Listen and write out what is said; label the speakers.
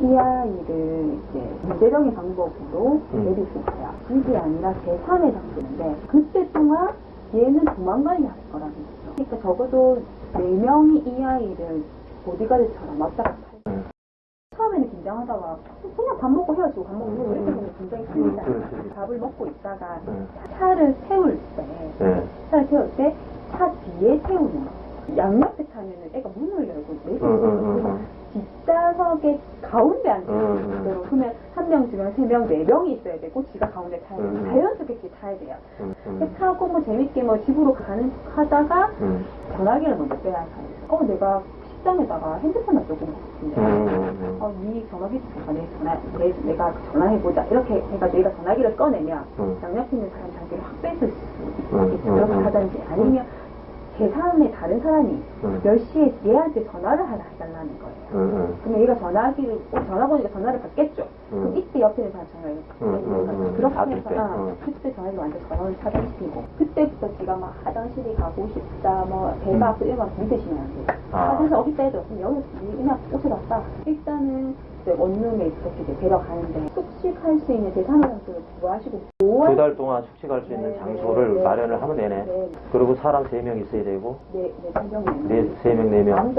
Speaker 1: 이 아이를 이제 문제적인 방법으로
Speaker 2: 음.
Speaker 1: 내릴 수 있어요. 집이 아니라 제3의 장소인데 그때 동안 얘는 도망가야 할 거라는 거죠. 그러니까 적어도 네 명이 이 아이를 보디가드처럼 왔다 갔다 해요.
Speaker 2: 음.
Speaker 1: 처음에는 긴장하다가 그냥 밥 먹고 헤어지고 밥 먹고 헤어지고 이렇게 보면 굉장히 풀리잖아요.
Speaker 2: 음.
Speaker 1: 밥을 먹고 있다가
Speaker 2: 음.
Speaker 1: 차를 세울 때
Speaker 2: 네.
Speaker 1: 차를 세울 때 차 뒤에 세우는 거. 양옆에 타면은 애가 문을 열고
Speaker 2: 응, 응.
Speaker 1: 뒷좌석에 가운데 앉아
Speaker 2: 응, 응.
Speaker 1: 있도록 그러면 한 명, 두 명, 세 명, 네 명이 있어야 되고 지가 가운데 타야 되고
Speaker 2: 응, 응.
Speaker 1: 자연스럽게 타야 돼요.
Speaker 2: 음, 음,
Speaker 1: 타고 뭐 재밌게 뭐 집으로 가는 하다가
Speaker 2: 음,
Speaker 1: 전화기를 먼저 빼야 해요. 어 내가 식당에다가 핸드폰 놔두고 온것 같은데.
Speaker 2: 음, 음.
Speaker 1: 어, 이 전화기 내 전화, 내, 내가 전화해보자. 이렇게 해가지고 얘가 전화기를 꺼내면
Speaker 2: 음.
Speaker 1: 양옆에 있는 사람 자기를 확 뺏을 수
Speaker 2: 음,
Speaker 1: 있게
Speaker 2: 음,
Speaker 1: 그렇게
Speaker 2: 음.
Speaker 1: 하든지 아니면 제3의 다른 사람이
Speaker 2: 음.
Speaker 1: 10시에 얘한테 전화를 하나 해달라는 거예요.
Speaker 2: 음, 음.
Speaker 1: 그러면 얘가 전화기를, 어, 전화 보니까 전화를 받겠죠?
Speaker 2: 음.
Speaker 1: 그럼 이때 옆에 있는 사람 전화를
Speaker 2: 음, 음, 음.
Speaker 1: 그렇게 해서,
Speaker 2: 때,
Speaker 1: 아,
Speaker 2: 음.
Speaker 1: 그때 전화기 완전 전화를 차단시키고 그때부터 지가 막 화장실이 가고 싶다, 뭐 배가 아프다 이런 거 믿으시면 안 돼요.
Speaker 2: 아.
Speaker 1: 화장실 어디 빼도 그럼 여기 옷을 왔다. 일단은 원룸에 이렇게 데려가는데 숙식할 수 있는 제3장소를 구하시고
Speaker 2: 두 달 동안 숙식할 수 있는
Speaker 1: 네,
Speaker 2: 장소를
Speaker 1: 네,
Speaker 2: 마련을 하면 되네.
Speaker 1: 네,
Speaker 2: 그리고 사람 세 명 있어야 되고,
Speaker 1: 네, 네, 네,
Speaker 2: 네, 세 명, 네 명.